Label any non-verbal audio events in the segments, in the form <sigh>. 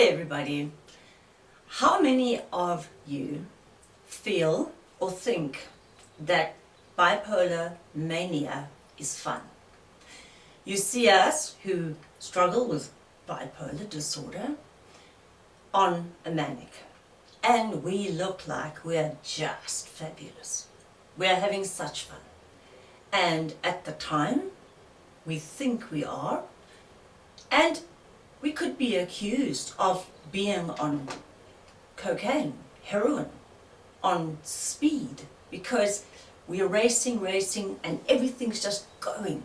Hey everybody! How many of you feel or think that bipolar mania is fun? You see us who struggle with bipolar disorder on a manic and we look like we're just fabulous. We're having such fun. And at the time, we think we are and we could be accused of being on cocaine, heroin, on speed, because we are racing, racing, and everything's just going.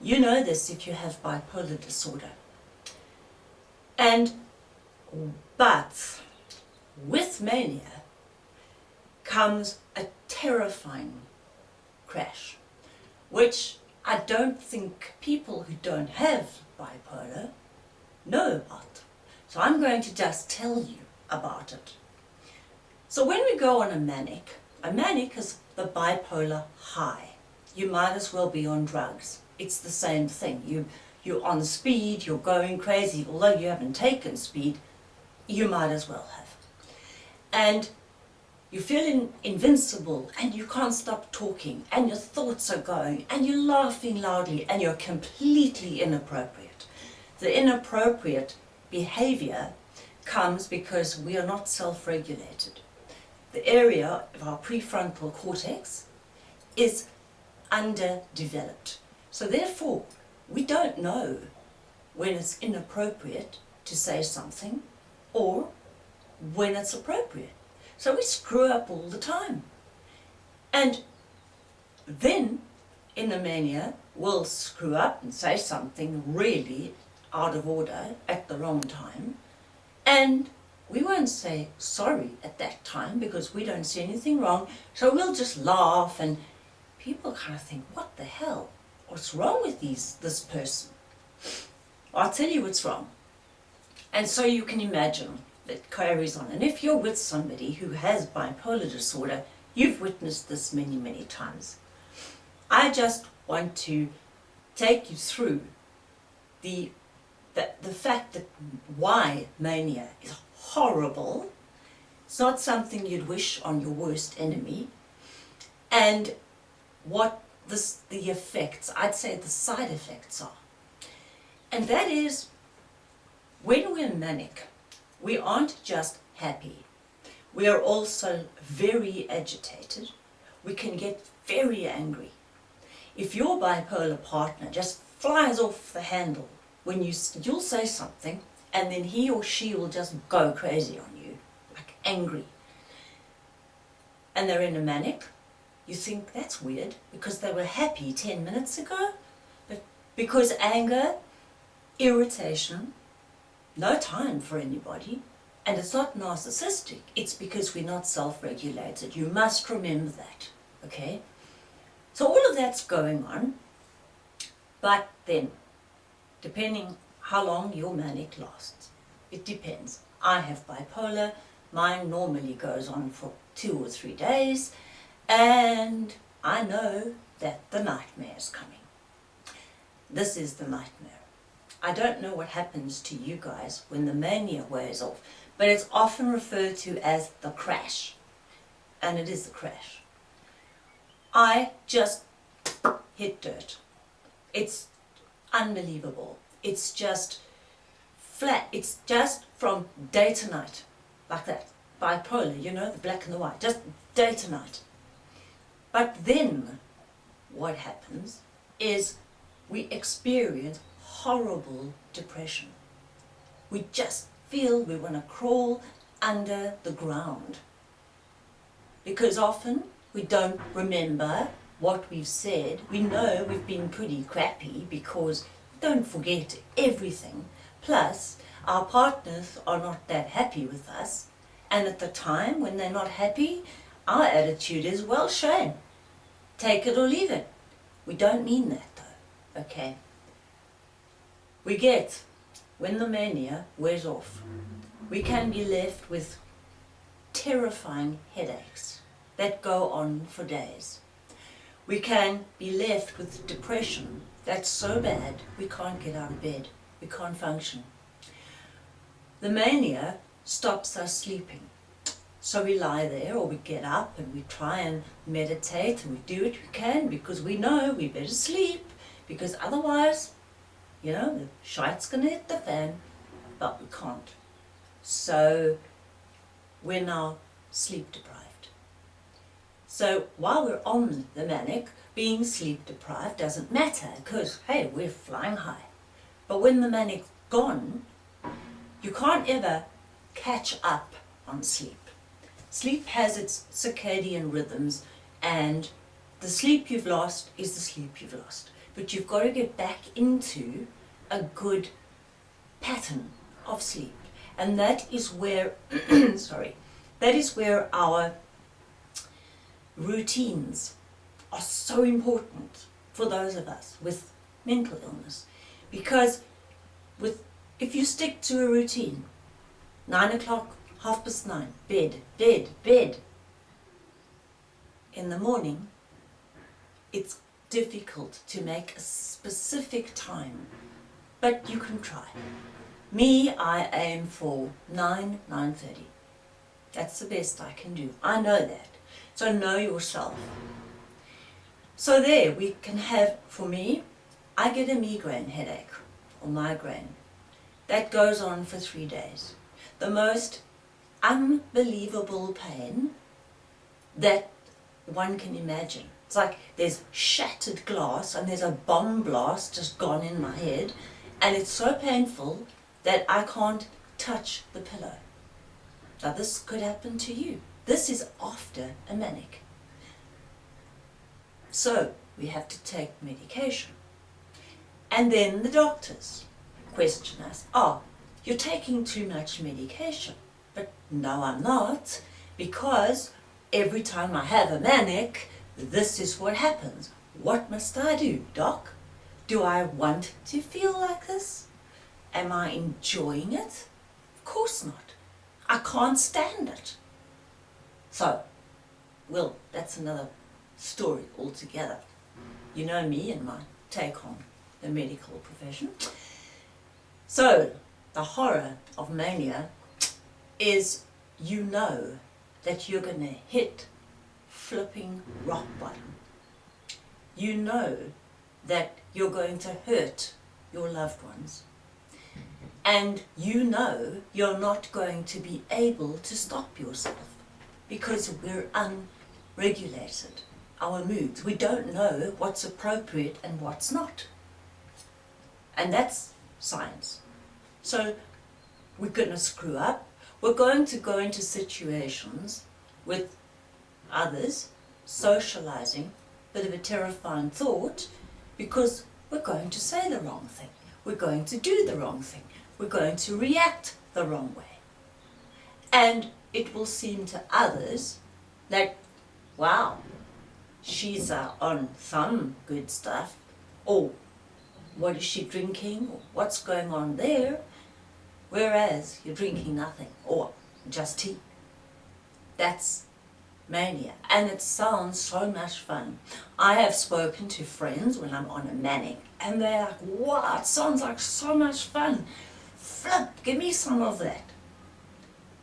You know this if you have bipolar disorder. And, but, with mania comes a terrifying crash, which I don't think people who don't have bipolar know about. So I'm going to just tell you about it. So when we go on a manic, a manic is the bipolar high. You might as well be on drugs. It's the same thing. You, you're on speed, you're going crazy. Although you haven't taken speed, you might as well have. And you feel in, invincible and you can't stop talking and your thoughts are going and you're laughing loudly and you're completely inappropriate. The inappropriate behavior comes because we are not self-regulated. The area of our prefrontal cortex is underdeveloped. So therefore, we don't know when it's inappropriate to say something or when it's appropriate. So we screw up all the time. And then, in a mania, we'll screw up and say something really out of order at the wrong time. And we won't say sorry at that time because we don't see anything wrong. So we'll just laugh and people kind of think, what the hell? What's wrong with these, this person? I'll tell you what's wrong. And so you can imagine that carries on. And if you're with somebody who has bipolar disorder, you've witnessed this many, many times. I just want to take you through the, the, the fact that why mania is horrible. It's not something you'd wish on your worst enemy. And what this, the effects, I'd say the side effects are. And that is, when we're manic, we aren't just happy. We are also very agitated. We can get very angry. If your bipolar partner just flies off the handle when you, you'll say something and then he or she will just go crazy on you, like angry. And they're in a manic, you think that's weird because they were happy 10 minutes ago. But because anger, irritation, no time for anybody. And it's not narcissistic, it's because we're not self-regulated. You must remember that, okay? So all of that's going on, but then, depending how long your manic lasts, it depends. I have bipolar, mine normally goes on for two or three days, and I know that the nightmare is coming. This is the nightmare. I don't know what happens to you guys when the mania wears off, but it's often referred to as the crash. And it is the crash. I just hit dirt. It's unbelievable. It's just flat. It's just from day to night, like that. Bipolar, you know, the black and the white, just day to night. But then, what happens is we experience horrible depression. We just feel we want to crawl under the ground. Because often we don't remember what we've said. We know we've been pretty crappy because don't forget everything. Plus, our partners are not that happy with us. And at the time when they're not happy, our attitude is, well, shame. Take it or leave it. We don't mean that though, okay? we get, when the mania wears off, we can be left with terrifying headaches that go on for days. We can be left with depression that's so bad we can't get out of bed, we can't function. the mania stops us sleeping. So we lie there or we get up and we try and meditate and we do what we can because we know we better sleep because otherwise, you know, the shite's going to hit the fan, but we can't. So we're now sleep deprived. So while we're on the manic, being sleep deprived doesn't matter because, hey, we're flying high. But when the manic's gone, you can't ever catch up on sleep. Sleep has its circadian rhythms and the sleep you've lost is the sleep you've lost. But you've got to get back into a good pattern of sleep. And that is where, <clears throat> sorry, that is where our routines are so important for those of us with mental illness. Because with, if you stick to a routine, nine o'clock half past nine, bed, bed, bed. In the morning, it's difficult to make a specific time, but you can try. Me, I aim for 9, 9.30. That's the best I can do. I know that. So know yourself. So there, we can have, for me, I get a migraine headache, or migraine. That goes on for three days. The most unbelievable pain that one can imagine. It's like there's shattered glass and there's a bomb blast just gone in my head and it's so painful that I can't touch the pillow. Now this could happen to you. This is after a manic. So we have to take medication. And then the doctors question us, oh, you're taking too much medication. But no, I'm not, because every time I have a manic, this is what happens. What must I do, doc? Do I want to feel like this? Am I enjoying it? Of course not. I can't stand it. So, well, that's another story altogether. You know me and my take on the medical profession. So, the horror of mania is you know that you're going to hit flipping rock bottom. You know that you're going to hurt your loved ones. And you know you're not going to be able to stop yourself because we're unregulated. Our moods, we don't know what's appropriate and what's not. And that's science. So we're going to screw up, we're going to go into situations with others, socializing, bit of a terrifying thought, because we're going to say the wrong thing. We're going to do the wrong thing. We're going to react the wrong way. And it will seem to others like, wow, she's uh, on some good stuff. Or what is she drinking? What's going on there? whereas you're drinking nothing or just tea. That's mania and it sounds so much fun. I have spoken to friends when I'm on a manic and they're like, wow, it sounds like so much fun. Flip, give me some of that.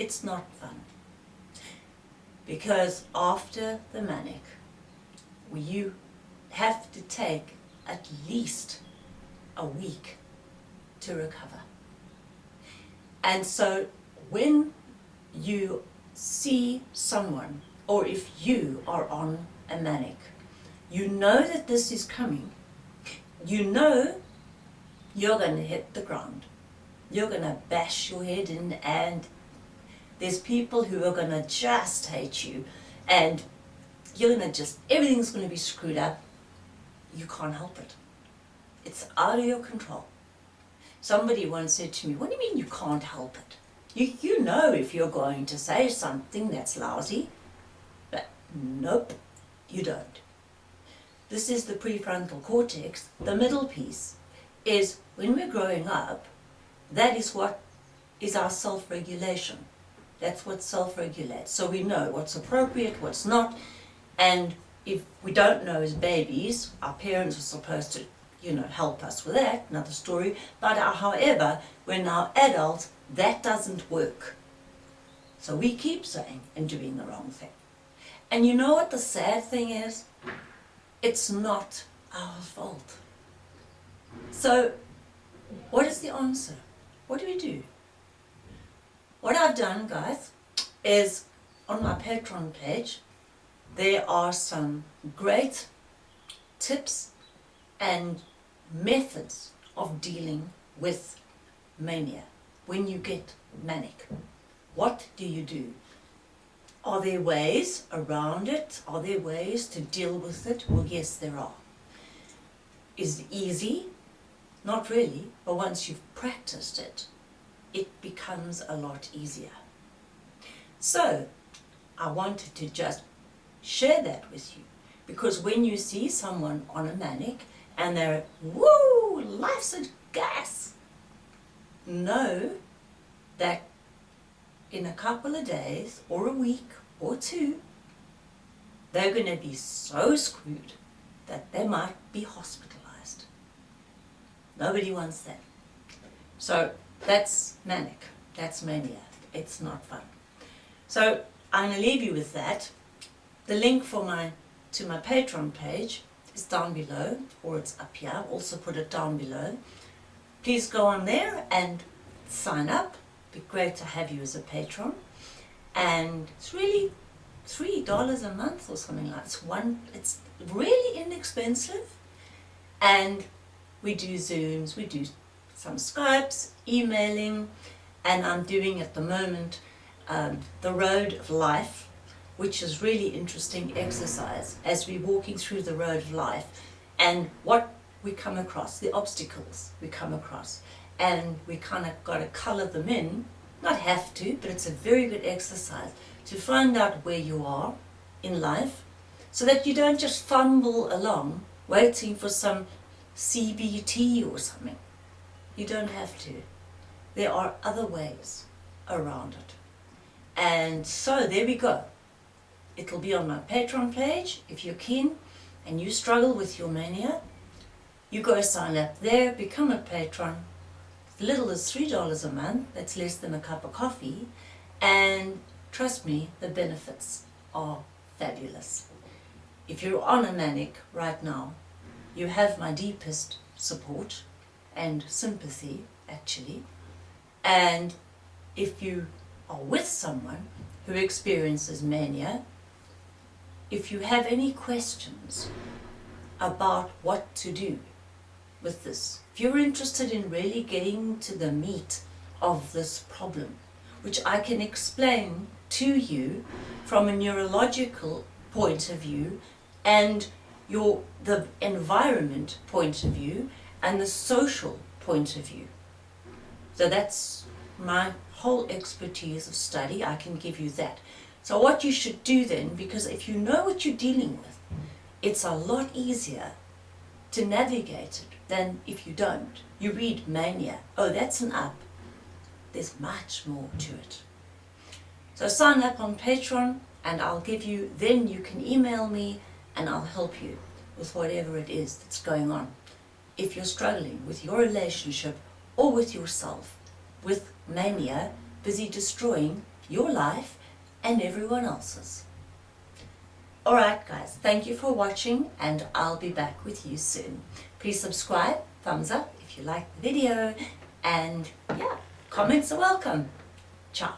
It's not fun. Because after the manic, you have to take at least a week to recover. And so when you see someone, or if you are on a manic, you know that this is coming. You know you're going to hit the ground. You're going to bash your head in and there's people who are going to just hate you and you're going to just, everything's going to be screwed up. You can't help it. It's out of your control. Somebody once said to me, what do you mean you can't help it? You, you know if you're going to say something that's lousy, but nope, you don't. This is the prefrontal cortex. The middle piece is when we're growing up, that is what is our self-regulation. That's what self-regulates. So we know what's appropriate, what's not, and if we don't know as babies, our parents are supposed to you know, help us with that, another story. But uh, however, we're now adults, that doesn't work. So we keep saying and doing the wrong thing. And you know what the sad thing is? It's not our fault. So what is the answer? What do we do? What I've done, guys, is on my Patreon page, there are some great tips and methods of dealing with mania when you get manic. What do you do? Are there ways around it? Are there ways to deal with it? Well, yes, there are. Is it easy? Not really, but once you've practiced it, it becomes a lot easier. So, I wanted to just share that with you because when you see someone on a manic and they're, woo, life's a gas, know that in a couple of days or a week or two, they're going to be so screwed that they might be hospitalized. Nobody wants that. So that's manic. That's mania. It's not fun. So I'm going to leave you with that. The link for my to my Patreon page is down below, or it's up here. I'll also put it down below. Please go on there and sign up. It'd be great to have you as a patron. And it's really three dollars a month or something like it's one it's really inexpensive and we do zooms we do some skypes emailing and i'm doing at the moment um, the road of life which is really interesting exercise as we're walking through the road of life and what we come across the obstacles we come across and we kind of got to color them in not have to but it's a very good exercise to find out where you are in life so that you don't just fumble along waiting for some CBT or something. You don't have to. There are other ways around it. And so there we go. It'll be on my Patreon page if you're keen and you struggle with your mania. You go sign up there, become a patron. As little as $3 a month, that's less than a cup of coffee. And Trust me, the benefits are fabulous. If you're on a manic right now, you have my deepest support and sympathy, actually. And if you are with someone who experiences mania, if you have any questions about what to do with this, if you're interested in really getting to the meat of this problem, which I can explain to you from a neurological point of view and your the environment point of view and the social point of view. So that's my whole expertise of study, I can give you that. So what you should do then, because if you know what you're dealing with, it's a lot easier to navigate it than if you don't. You read mania, oh that's an up. There's much more to it. So sign up on Patreon and I'll give you, then you can email me and I'll help you with whatever it is that's going on. If you're struggling with your relationship or with yourself, with mania, busy destroying your life and everyone else's. Alright guys, thank you for watching and I'll be back with you soon. Please subscribe, thumbs up if you like the video and yeah, comments are welcome. Ciao.